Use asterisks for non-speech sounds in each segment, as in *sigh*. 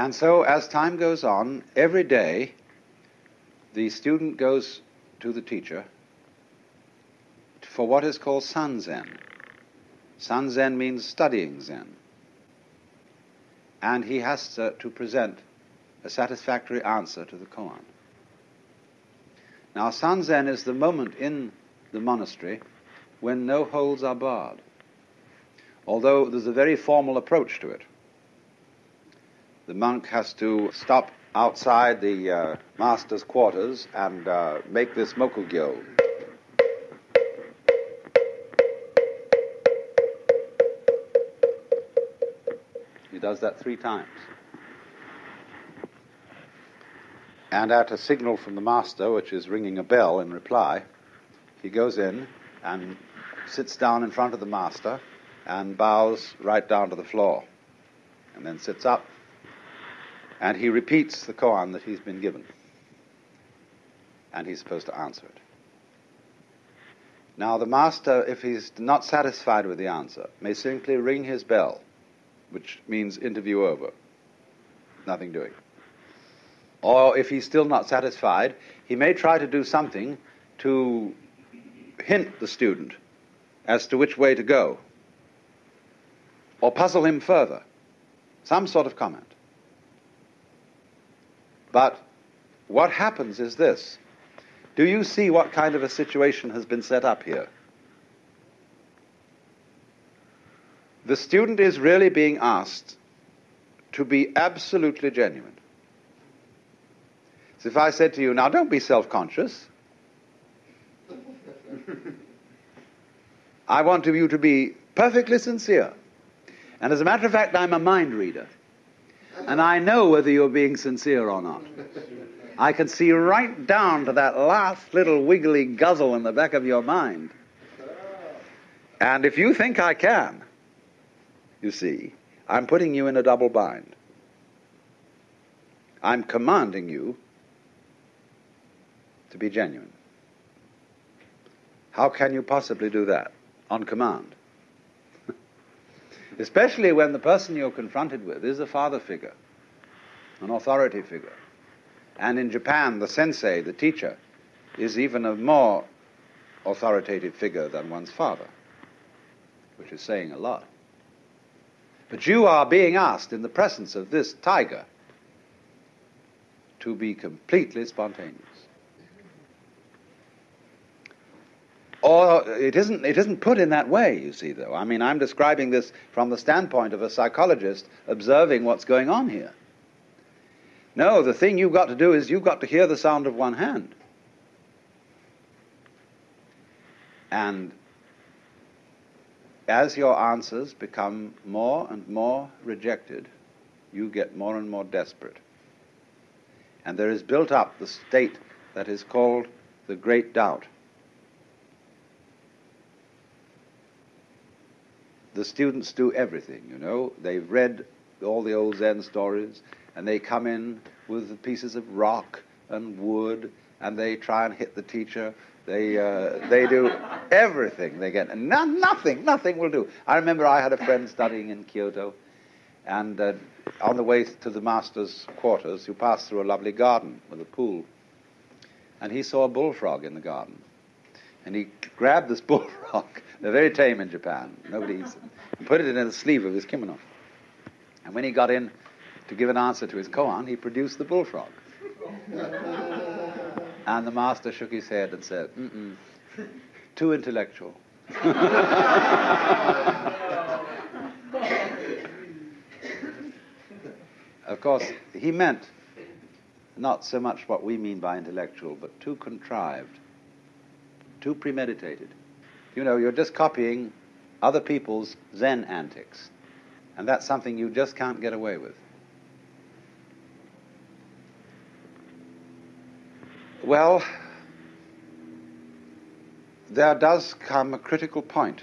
And so, as time goes on, every day the student goes to the teacher for what is called Sanzen. Sanzen means studying Zen. And he has to, to present a satisfactory answer to the koan. Now, Sanzen is the moment in the monastery when no holds are barred, although there's a very formal approach to it. The monk has to stop outside the uh, master's quarters and uh, make this mokugyo. He does that three times. And at a signal from the master, which is ringing a bell in reply, he goes in and sits down in front of the master and bows right down to the floor, and then sits up and he repeats the koan that he's been given. And he's supposed to answer it. Now, the master, if he's not satisfied with the answer, may simply ring his bell, which means interview over. Nothing doing. Or if he's still not satisfied, he may try to do something to hint the student as to which way to go, or puzzle him further. Some sort of comment. But what happens is this. Do you see what kind of a situation has been set up here? The student is really being asked to be absolutely genuine. So if I said to you, now don't be self conscious, *laughs* I want you to be perfectly sincere. And as a matter of fact, I'm a mind reader. And I know whether you're being sincere or not. I can see right down to that last little wiggly guzzle in the back of your mind. And if you think I can, you see, I'm putting you in a double bind. I'm commanding you to be genuine. How can you possibly do that? On command especially when the person you're confronted with is a father figure, an authority figure. And in Japan, the sensei, the teacher, is even a more authoritative figure than one's father, which is saying a lot. But you are being asked in the presence of this tiger to be completely spontaneous. Or it isn't, it isn't put in that way, you see, though. I mean, I'm describing this from the standpoint of a psychologist observing what's going on here. No, the thing you've got to do is you've got to hear the sound of one hand. And as your answers become more and more rejected, you get more and more desperate. And there is built up the state that is called the great doubt. The students do everything, you know. They've read all the old Zen stories, and they come in with pieces of rock and wood, and they try and hit the teacher. They, uh, they do everything they get, and no, nothing, nothing will do. I remember I had a friend studying in Kyoto, and uh, on the way to the master's quarters, you passed through a lovely garden with a pool, and he saw a bullfrog in the garden. And he grabbed this *laughs* bullfrog they're very tame in Japan. Nobody eats them. He put it in the sleeve of his kimono. And when he got in to give an answer to his koan, he produced the bullfrog. *laughs* and the master shook his head and said, Mm-mm, too intellectual. *laughs* of course, he meant not so much what we mean by intellectual, but too contrived, too premeditated. You know, you're just copying other people's Zen antics. And that's something you just can't get away with. Well, there does come a critical point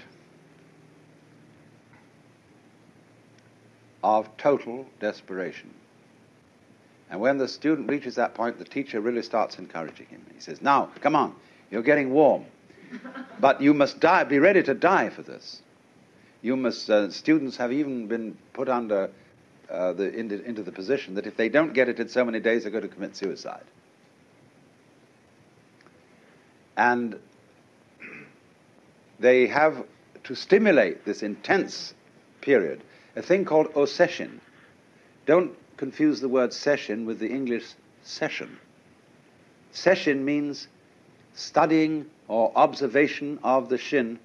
of total desperation. And when the student reaches that point, the teacher really starts encouraging him. He says, Now, come on, you're getting warm. But you must die, be ready to die for this. You must, uh, students have even been put under uh, the, into, into the position that if they don't get it in so many days, they're going to commit suicide. And they have to stimulate this intense period a thing called oseshin. Don't confuse the word sesshin with the English session. Sesshin means studying or observation of the shin,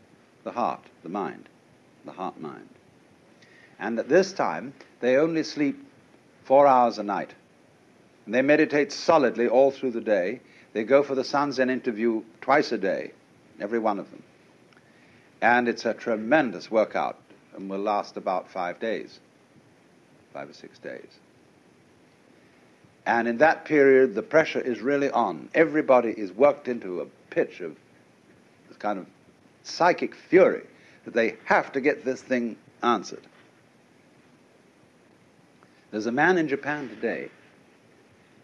the heart, the mind, the heart mind. And at this time, they only sleep four hours a night. And they meditate solidly all through the day. They go for the Sanzen interview twice a day, every one of them. And it's a tremendous workout and will last about five days, five or six days. And in that period, the pressure is really on. Everybody is worked into a pitch of this kind of psychic fury that they have to get this thing answered. There's a man in Japan today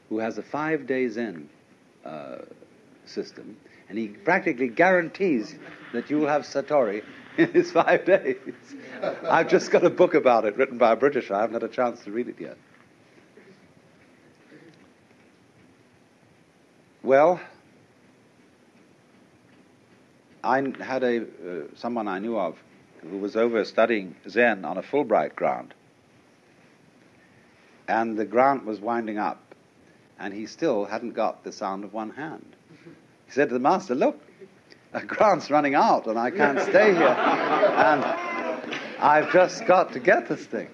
who has a five day Zen uh, system, and he practically guarantees that you will have Satori in his five days. I've just got a book about it written by a British. I haven't had a chance to read it yet. Well, I had a uh, someone I knew of who was over studying Zen on a Fulbright grant, and the grant was winding up, and he still hadn't got the sound of one hand. He said to the master, "Look, a grant's running out, and I can't stay here, and I've just got to get this thing."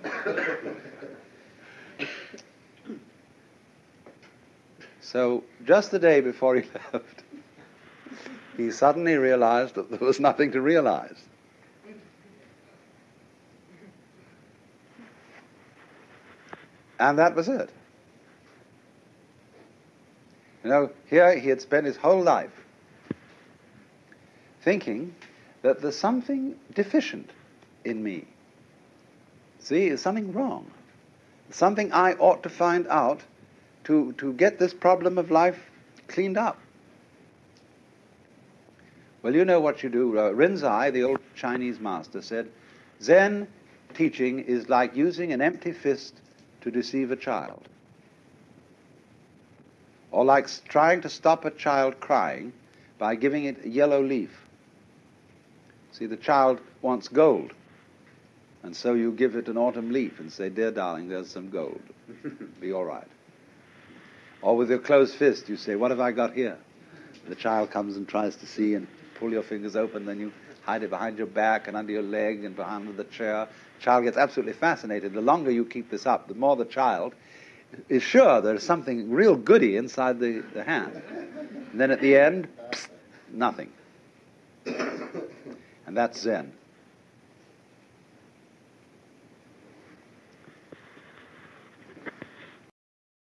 So just the day before he *laughs* left, he suddenly realized that there was nothing to realize. And that was it. You know, here he had spent his whole life thinking that there's something deficient in me. See, there's something wrong. Something I ought to find out to, to get this problem of life cleaned up. Well, you know what you do. Uh, Rinzai, the old Chinese master, said, Zen teaching is like using an empty fist to deceive a child. Or like trying to stop a child crying by giving it a yellow leaf. See, the child wants gold. And so you give it an autumn leaf and say, Dear darling, there's some gold. Be all right. Or with your closed fist, you say, What have I got here? The child comes and tries to see and pull your fingers open, then you hide it behind your back and under your leg and behind the chair. Child gets absolutely fascinated. The longer you keep this up, the more the child is sure there's something real goody inside the, the hand. And then at the end, psst, nothing. And that's Zen.